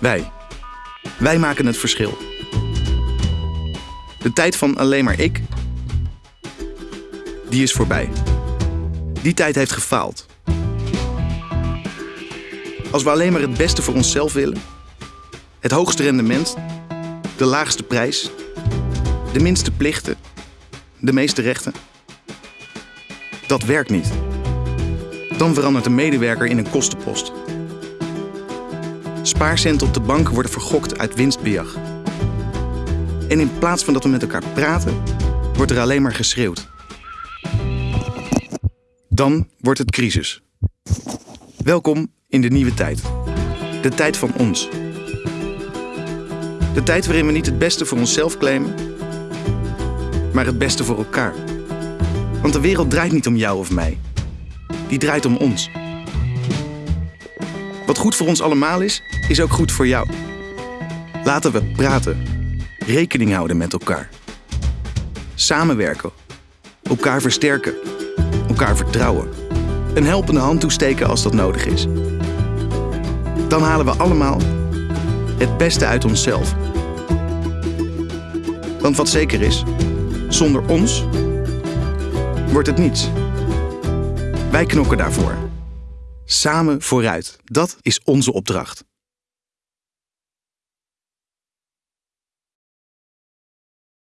Wij. Wij maken het verschil. De tijd van alleen maar ik, die is voorbij. Die tijd heeft gefaald. Als we alleen maar het beste voor onszelf willen, het hoogste rendement, de laagste prijs, de minste plichten, de meeste rechten. Dat werkt niet. Dan verandert een medewerker in een kostenpost. Spaarcenten op de bank worden vergokt uit winstbejag. En in plaats van dat we met elkaar praten, wordt er alleen maar geschreeuwd. Dan wordt het crisis. Welkom in de nieuwe tijd. De tijd van ons. De tijd waarin we niet het beste voor onszelf claimen, maar het beste voor elkaar. Want de wereld draait niet om jou of mij. Die draait om ons. Wat goed voor ons allemaal is, is ook goed voor jou. Laten we praten, rekening houden met elkaar. Samenwerken, elkaar versterken, elkaar vertrouwen. Een helpende hand toesteken als dat nodig is. Dan halen we allemaal het beste uit onszelf. Want wat zeker is, zonder ons wordt het niets. Wij knokken daarvoor. Samen vooruit. Dat is onze opdracht.